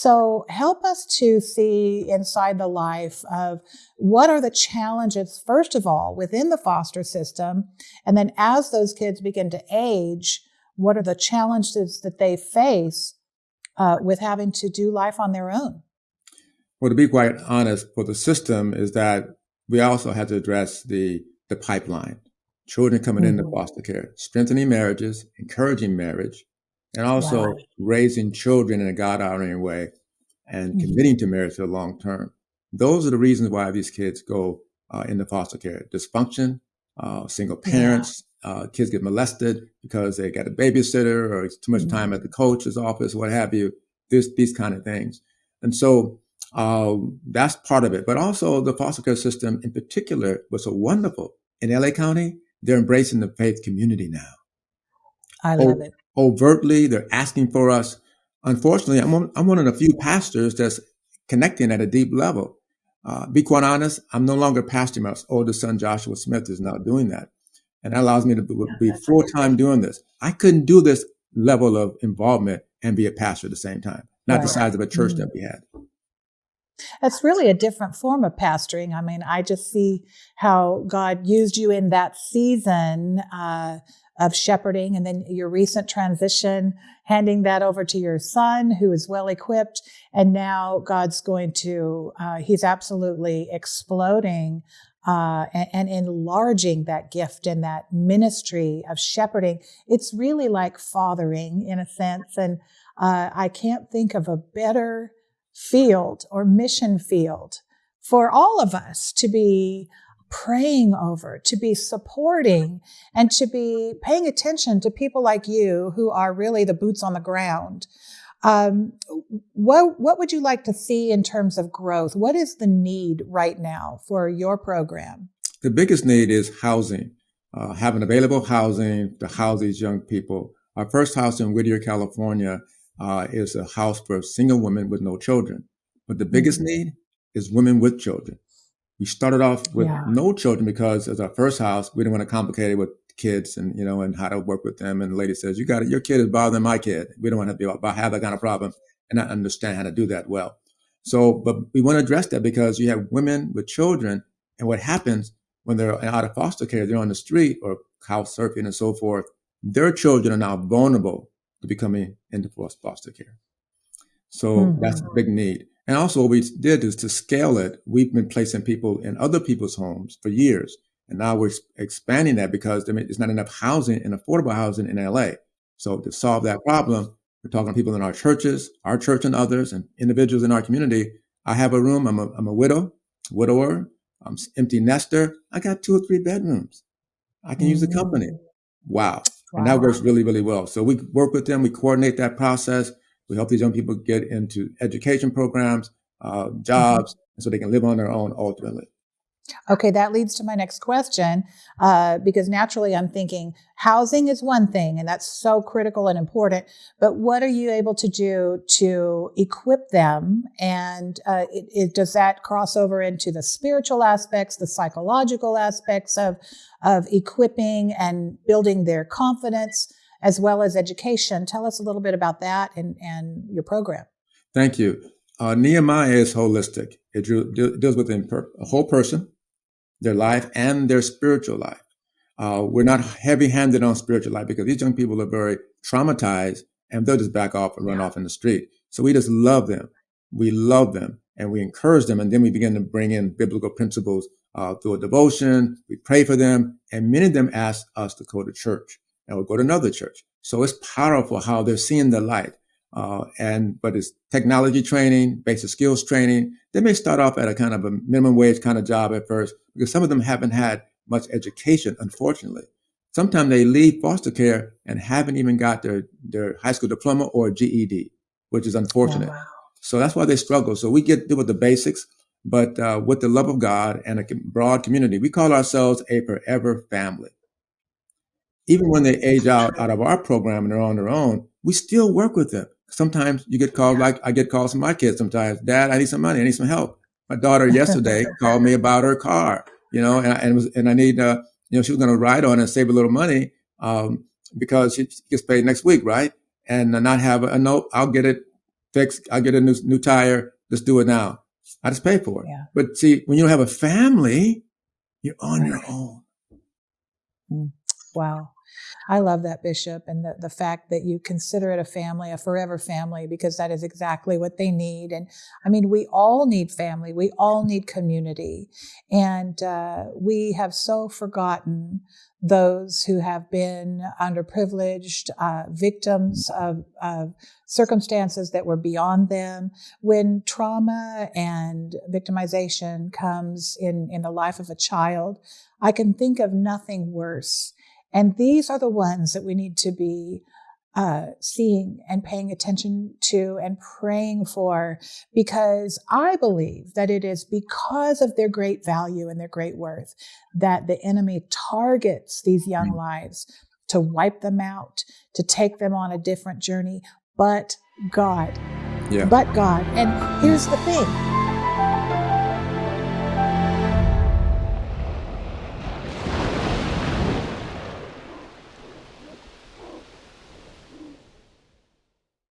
So help us to see inside the life of what are the challenges, first of all, within the foster system. And then as those kids begin to age, what are the challenges that they face uh, with having to do life on their own? Well, to be quite honest, for the system is that we also have to address the the pipeline. Children coming mm-hmm. into foster care, strengthening marriages, encouraging marriage, and also wow. raising children in a God honoring way and mm-hmm. committing to marriage for the long term. Those are the reasons why these kids go uh, into foster care. Dysfunction, uh, single parents, yeah. uh, kids get molested because they got a babysitter or too much mm-hmm. time at the coach's office, what have you. This, these kind of things. And so um, that's part of it. But also the foster care system in particular was so wonderful. In LA County, they're embracing the faith community now. I love o- it. Overtly, they're asking for us. Unfortunately, I'm one, I'm one of the few pastors that's connecting at a deep level. Uh, be quite honest, I'm no longer pastoring. My oldest son, Joshua Smith, is now doing that. And that allows me to be full time doing this. I couldn't do this level of involvement and be a pastor at the same time, not right. the size of a church mm-hmm. that we had. That's really a different form of pastoring. I mean, I just see how God used you in that season uh, of shepherding and then your recent transition, handing that over to your son who is well equipped. And now God's going to, uh, he's absolutely exploding uh, and, and, enlarging that gift and that ministry of shepherding. It's really like fathering in a sense. And uh, I can't think of a better field or mission field for all of us to be praying over, to be supporting, and to be paying attention to people like you who are really the boots on the ground. Um, what what would you like to see in terms of growth? What is the need right now for your program? The biggest need is housing, uh, having available housing to house these young people. Our first house in Whittier, California, uh, is a house for single women with no children. But the biggest mm-hmm. need is women with children. We started off with yeah. no children because as our first house, we didn't want to complicate it with kids and you know and how to work with them. And the lady says, "You got it. Your kid is bothering my kid. We don't want to be about have that kind of problem and not understand how to do that well." So, but we want to address that because you have women with children, and what happens when they're out of foster care, they're on the street or house surfing and so forth. Their children are now vulnerable to becoming into foster care. So mm-hmm. that's a big need. And also what we did is to scale it. We've been placing people in other people's homes for years. And now we're expanding that because there's not enough housing and affordable housing in LA. So to solve that problem, we're talking to people in our churches, our church and others, and individuals in our community. I have a room. I'm a, I'm a widow, widower. I'm empty nester. I got two or three bedrooms. I can mm-hmm. use the company. Mm. Wow. Wow. And that works really, really well. So we work with them, we coordinate that process. We help these young people get into education programs, uh, jobs, mm-hmm. so they can live on their own ultimately. Okay, that leads to my next question uh, because naturally I'm thinking housing is one thing and that's so critical and important, but what are you able to do to equip them? And uh, it, it, does that cross over into the spiritual aspects, the psychological aspects of, of equipping and building their confidence as well as education? Tell us a little bit about that and, and your program. Thank you. Uh, Nehemiah is holistic. It deals with a whole person, their life and their spiritual life. Uh, we're not heavy handed on spiritual life because these young people are very traumatized and they'll just back off and run off in the street. So we just love them. We love them and we encourage them. And then we begin to bring in biblical principles uh, through a devotion. We pray for them. And many of them ask us to go to church and we'll go to another church. So it's powerful how they're seeing the light. Uh, and but it's technology training, basic skills training. They may start off at a kind of a minimum wage kind of job at first because some of them haven't had much education, unfortunately. Sometimes they leave foster care and haven't even got their, their high school diploma or GED, which is unfortunate. Oh, wow. So that's why they struggle. So we get to with the basics, but uh, with the love of God and a broad community, we call ourselves a forever family. Even when they age out out of our program and they're on their own, we still work with them sometimes you get called like I get calls from my kids sometimes. Dad, I need some money. I need some help. My daughter yesterday called me about her car, you know, and, and, was, and I need, uh, you know, she was going to ride on and save a little money um, because she gets paid next week, right? And not have a note. I'll get it fix. I'll get a new new tire. Let's do it now. I just pay for it. Yeah. But see, when you have a family, you're on your own. Wow. I love that, Bishop, and the, the fact that you consider it a family, a forever family, because that is exactly what they need. And I mean, we all need family, we all need community. And uh, we have so forgotten those who have been underprivileged, uh, victims of, of circumstances that were beyond them. When trauma and victimization comes in, in the life of a child, I can think of nothing worse and these are the ones that we need to be uh, seeing and paying attention to and praying for because I believe that it is because of their great value and their great worth that the enemy targets these young lives to wipe them out, to take them on a different journey. But God, Yeah. but God. And here's the thing